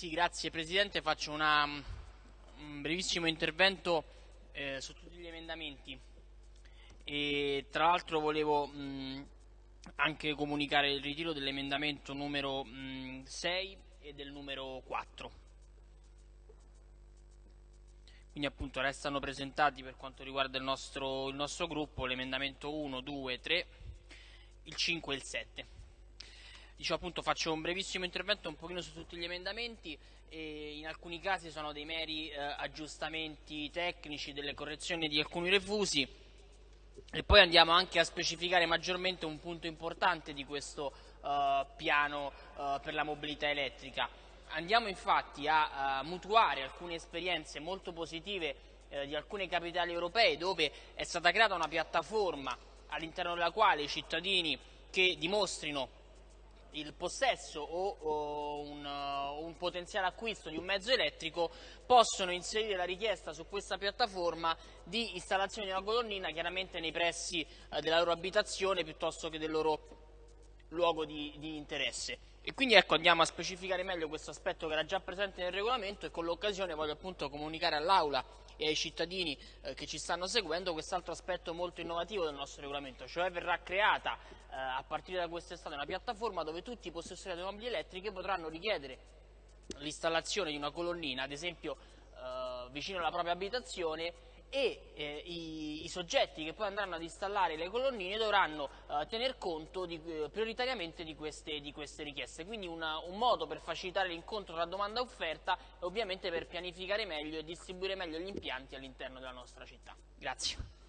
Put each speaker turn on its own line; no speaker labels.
Sì, grazie Presidente, faccio una, un brevissimo intervento eh, su tutti gli emendamenti. E tra l'altro volevo mh, anche comunicare il ritiro dell'emendamento numero mh, 6 e del numero 4. Quindi appunto restano presentati per quanto riguarda il nostro, il nostro gruppo l'emendamento 1, 2, 3, il 5 e il 7 dicevo appunto faccio un brevissimo intervento un pochino su tutti gli emendamenti e in alcuni casi sono dei meri eh, aggiustamenti tecnici, delle correzioni di alcuni refusi e poi andiamo anche a specificare maggiormente un punto importante di questo eh, piano eh, per la mobilità elettrica. Andiamo infatti a, a mutuare alcune esperienze molto positive eh, di alcune capitali europee dove è stata creata una piattaforma all'interno della quale i cittadini che dimostrino il possesso o, o un, uh, un, potenziale acquisto di un mezzo elettrico possono inserire la richiesta su questa piattaforma di installazione di una colonnina chiaramente nei pressi uh, della loro abitazione piuttosto che del loro luogo di, di interesse. E quindi ecco andiamo a specificare meglio questo aspetto che era già presente nel regolamento e con l'occasione voglio appunto comunicare all'Aula e ai cittadini eh, che ci stanno seguendo quest'altro aspetto molto innovativo del nostro regolamento, cioè verrà creata eh, a partire da quest'estate una piattaforma dove tutti i possessori di automobili elettriche potranno richiedere l'installazione di una colonnina, ad esempio eh, vicino alla propria abitazione e eh, i, i, soggetti che poi andranno ad installare le colonnine dovranno eh, tener conto di, eh, prioritariamente di queste, di queste, richieste, quindi una, un modo per facilitare l'incontro tra domanda e offerta e ovviamente per pianificare meglio e distribuire meglio gli impianti all'interno della nostra città. Grazie.